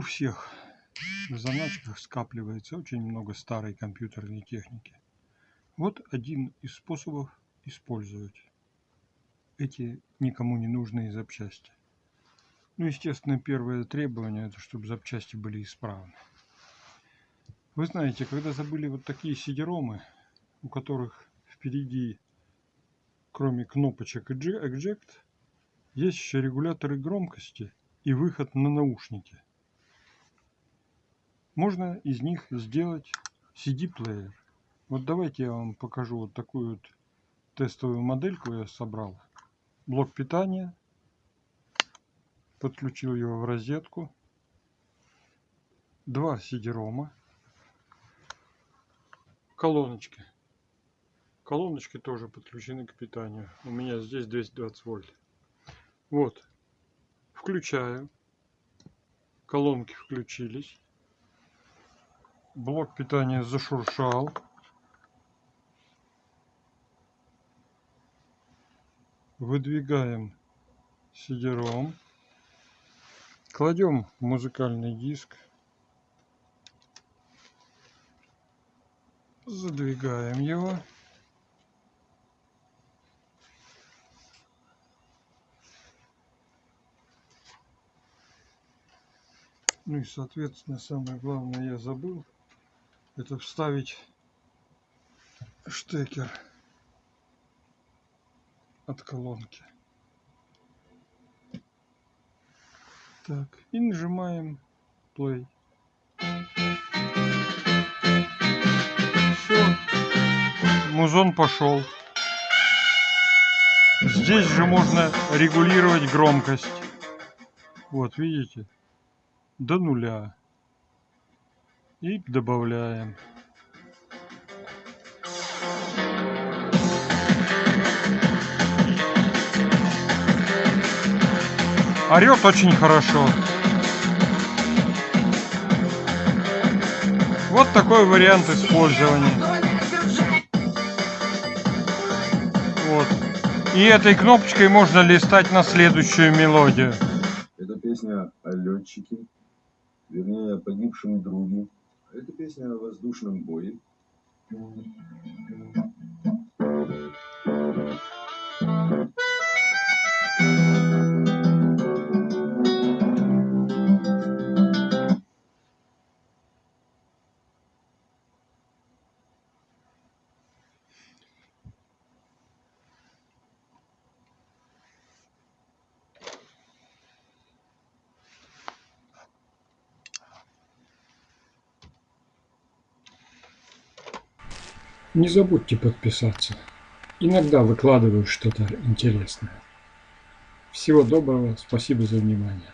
всех в заначках скапливается очень много старой компьютерной техники. Вот один из способов использовать эти никому не нужные запчасти. Ну, естественно, первое требование, это чтобы запчасти были исправны. Вы знаете, когда забыли вот такие сидеромы, у которых впереди, кроме кнопочек Eject, есть еще регуляторы громкости и выход на наушники. Можно из них сделать CD-плеер. Вот давайте я вам покажу вот такую вот тестовую модельку я собрал. Блок питания. Подключил его в розетку. Два CD-рома. Колоночки. Колоночки тоже подключены к питанию. У меня здесь 220 вольт. Вот. Включаю. Колонки включились. Блок питания зашуршал. Выдвигаем сидером. Кладем музыкальный диск. Задвигаем его. Ну и соответственно самое главное я забыл это вставить штекер от колонки. Так, и нажимаем play. Все, музон пошел. Здесь же можно регулировать громкость. Вот, видите? До нуля и добавляем. Орет очень хорошо. Вот такой вариант использования. Вот. И этой кнопочкой можно листать на следующую мелодию. Это песня о летчике, вернее о погибшем друге. Это песня о воздушном бое. Не забудьте подписаться. Иногда выкладываю что-то интересное. Всего доброго, спасибо за внимание.